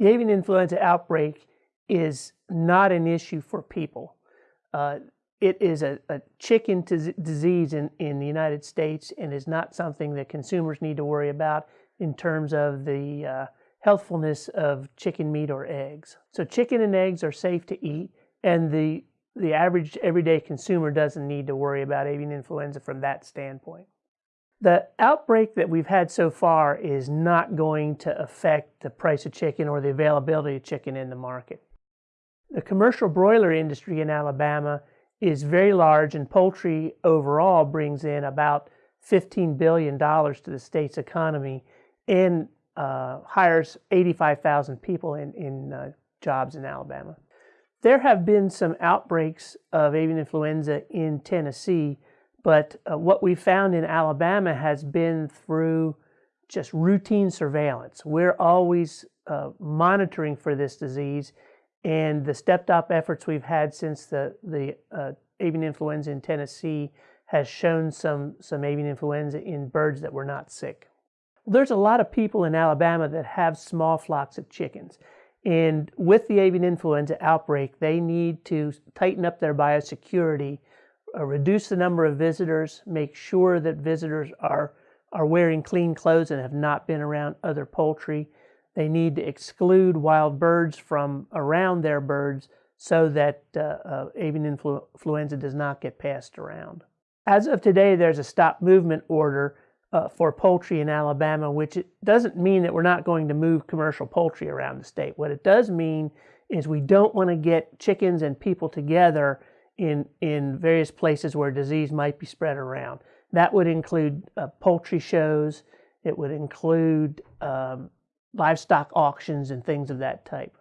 The avian influenza outbreak is not an issue for people. Uh, it is a, a chicken disease in, in the United States and is not something that consumers need to worry about in terms of the uh, healthfulness of chicken meat or eggs. So chicken and eggs are safe to eat and the, the average everyday consumer doesn't need to worry about avian influenza from that standpoint. The outbreak that we've had so far is not going to affect the price of chicken or the availability of chicken in the market. The commercial broiler industry in Alabama is very large and poultry overall brings in about $15 billion to the state's economy and uh, hires 85,000 people in, in uh, jobs in Alabama. There have been some outbreaks of avian influenza in Tennessee, but uh, what we found in Alabama has been through just routine surveillance. We're always uh, monitoring for this disease, and the stepped up efforts we've had since the, the uh, avian influenza in Tennessee has shown some, some avian influenza in birds that were not sick. There's a lot of people in Alabama that have small flocks of chickens. And with the avian influenza outbreak, they need to tighten up their biosecurity, uh, reduce the number of visitors, make sure that visitors are, are wearing clean clothes and have not been around other poultry. They need to exclude wild birds from around their birds so that uh, uh, avian influenza does not get passed around. As of today, there's a stop movement order uh, for poultry in Alabama, which doesn't mean that we're not going to move commercial poultry around the state. What it does mean is we don't want to get chickens and people together in, in various places where disease might be spread around. That would include uh, poultry shows, it would include um, livestock auctions and things of that type.